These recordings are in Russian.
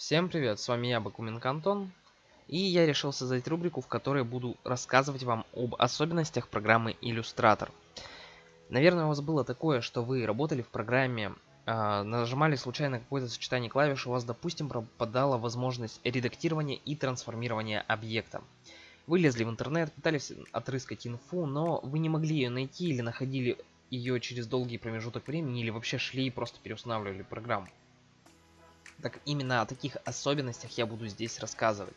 Всем привет, с вами я, Бакуменко Антон, и я решил создать рубрику, в которой буду рассказывать вам об особенностях программы Illustrator. Наверное, у вас было такое, что вы работали в программе, э, нажимали случайно какое-то сочетание клавиш, у вас, допустим, пропадала возможность редактирования и трансформирования объекта. Вы лезли в интернет, пытались отрыскать инфу, но вы не могли ее найти или находили ее через долгий промежуток времени, или вообще шли и просто переустанавливали программу. Так именно о таких особенностях я буду здесь рассказывать.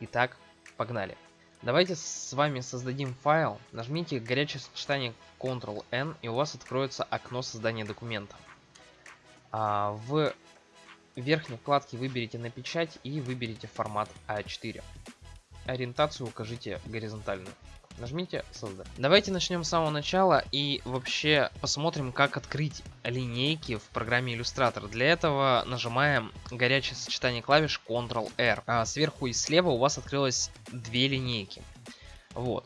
Итак, погнали. Давайте с вами создадим файл. Нажмите горячее сочетание Ctrl-N и у вас откроется окно создания документа. А в верхней вкладке выберите на печать и выберите формат А4. Ориентацию укажите горизонтальную. Нажмите создать. Давайте начнем с самого начала и вообще посмотрим, как открыть линейки в программе Illustrator. Для этого нажимаем горячее сочетание клавиш Ctrl-R. А сверху и слева у вас открылось две линейки. Вот.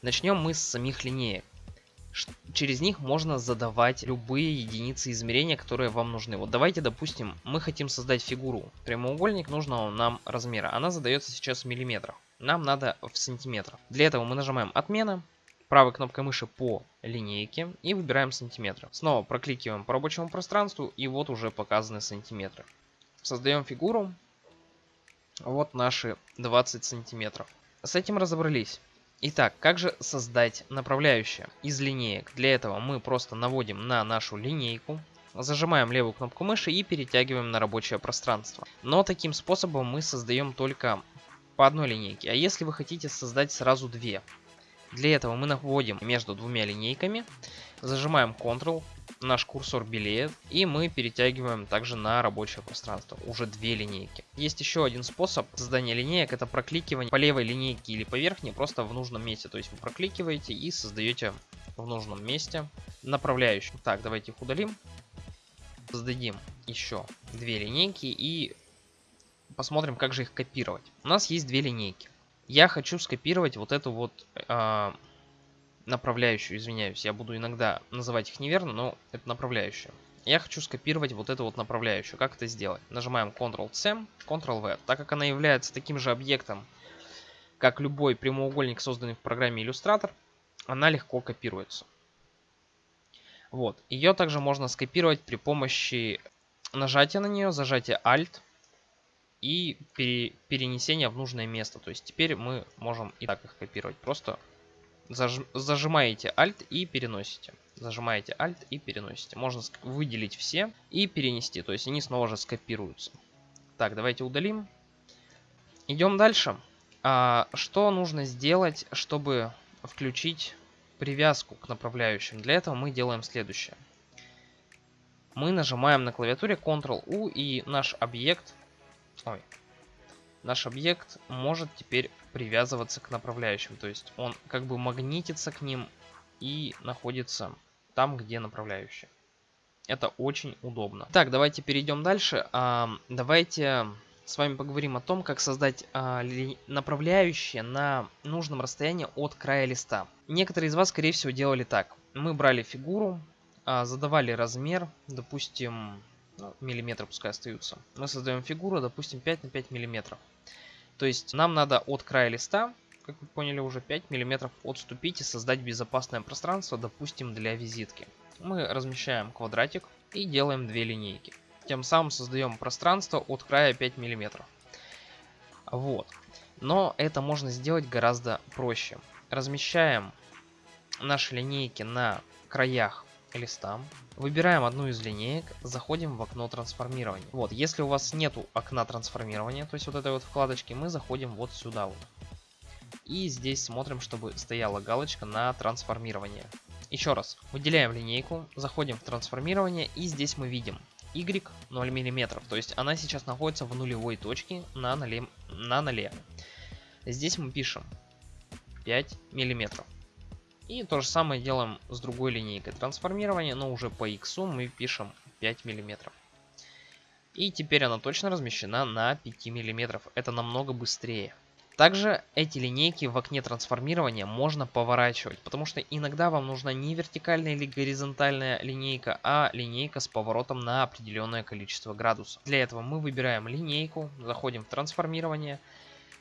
Начнем мы с самих линеек. Через них можно задавать любые единицы измерения, которые вам нужны. Вот давайте, допустим, мы хотим создать фигуру. Прямоугольник нужного нам размера. Она задается сейчас в миллиметрах нам надо в сантиметрах. Для этого мы нажимаем отмена, правой кнопкой мыши по линейке и выбираем сантиметры. Снова прокликиваем по рабочему пространству и вот уже показаны сантиметры. Создаем фигуру. Вот наши 20 сантиметров. С этим разобрались. Итак, как же создать направляющее из линеек? Для этого мы просто наводим на нашу линейку, зажимаем левую кнопку мыши и перетягиваем на рабочее пространство. Но таким способом мы создаем только по одной линейке. А если вы хотите создать сразу две, для этого мы наводим между двумя линейками, зажимаем Ctrl, наш курсор белеет, и мы перетягиваем также на рабочее пространство, уже две линейки. Есть еще один способ создания линеек, это прокликивание по левой линейке или по верхней, просто в нужном месте. То есть вы прокликиваете и создаете в нужном месте направляющую. Так, давайте их удалим. Создадим еще две линейки и посмотрим, как же их копировать. У нас есть две линейки. Я хочу скопировать вот эту вот э, направляющую, извиняюсь. Я буду иногда называть их неверно, но это направляющая. Я хочу скопировать вот эту вот направляющую. Как это сделать? Нажимаем Ctrl-C, Ctrl-V. Так как она является таким же объектом, как любой прямоугольник, созданный в программе Illustrator, она легко копируется. Вот. Ее также можно скопировать при помощи нажатия на нее, зажатия Alt, и пере, перенесение в нужное место. То есть теперь мы можем и так их копировать. Просто заж, зажимаете Alt и переносите. Зажимаете Alt и переносите. Можно выделить все и перенести. То есть они снова же скопируются. Так, давайте удалим. Идем дальше. А, что нужно сделать, чтобы включить привязку к направляющим? Для этого мы делаем следующее. Мы нажимаем на клавиатуре Ctrl-U и наш объект Ой. Наш объект может теперь привязываться к направляющим. То есть он как бы магнитится к ним и находится там, где направляющие. Это очень удобно. Так, давайте перейдем дальше. А, давайте с вами поговорим о том, как создать а, направляющие на нужном расстоянии от края листа. Некоторые из вас, скорее всего, делали так. Мы брали фигуру, а, задавали размер, допустим, ну, миллиметры пускай остаются. Мы создаем фигуру, допустим, 5 на 5 миллиметров. То есть нам надо от края листа, как вы поняли, уже 5 миллиметров отступить и создать безопасное пространство, допустим, для визитки. Мы размещаем квадратик и делаем две линейки. Тем самым создаем пространство от края 5 миллиметров. Вот. Но это можно сделать гораздо проще. Размещаем наши линейки на краях листа. Выбираем одну из линеек, заходим в окно трансформирования. Вот, если у вас нету окна трансформирования, то есть вот этой вот вкладочки, мы заходим вот сюда вот. И здесь смотрим, чтобы стояла галочка на трансформирование. Еще раз, выделяем линейку, заходим в трансформирование и здесь мы видим y 0 мм. То есть она сейчас находится в нулевой точке на ноле. На ноле. Здесь мы пишем 5 миллиметров. И то же самое делаем с другой линейкой трансформирования, но уже по x мы пишем 5 мм. И теперь она точно размещена на 5 мм. Это намного быстрее. Также эти линейки в окне трансформирования можно поворачивать, потому что иногда вам нужна не вертикальная или горизонтальная линейка, а линейка с поворотом на определенное количество градусов. Для этого мы выбираем линейку, заходим в трансформирование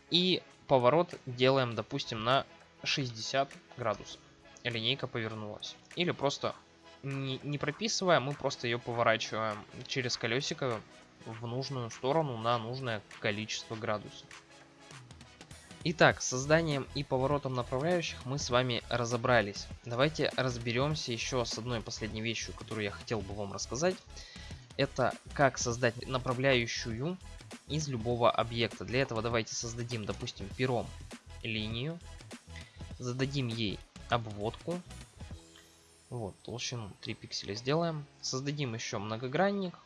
и поворот делаем, допустим, на 60 градусов. Линейка повернулась. Или просто не, не прописывая, мы просто ее поворачиваем через колесико в нужную сторону на нужное количество градусов. Итак, созданием и поворотом направляющих мы с вами разобрались. Давайте разберемся еще с одной последней вещью, которую я хотел бы вам рассказать. Это как создать направляющую из любого объекта. Для этого давайте создадим, допустим, пером линию. Зададим ей обводку. Вот, толщину 3 пикселя сделаем. Создадим еще многогранник.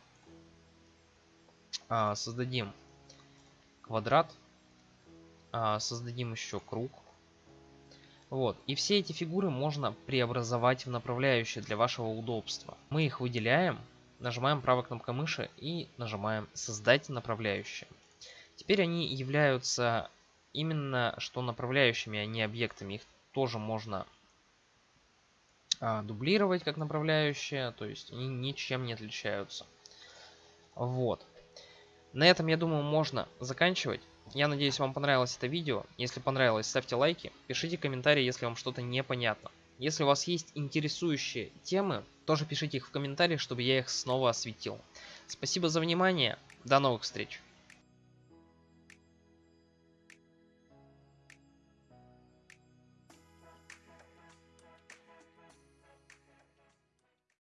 А, создадим квадрат а, создадим еще круг. Вот. И все эти фигуры можно преобразовать в направляющие для вашего удобства. Мы их выделяем, нажимаем правой кнопкой мыши и нажимаем «Создать направляющие». Теперь они являются именно что направляющими, а не объектами. Их тоже можно дублировать как направляющие, то есть они ничем не отличаются. Вот. На этом, я думаю, можно заканчивать. Я надеюсь, вам понравилось это видео. Если понравилось, ставьте лайки, пишите комментарии, если вам что-то непонятно. Если у вас есть интересующие темы, тоже пишите их в комментариях, чтобы я их снова осветил. Спасибо за внимание, до новых встреч!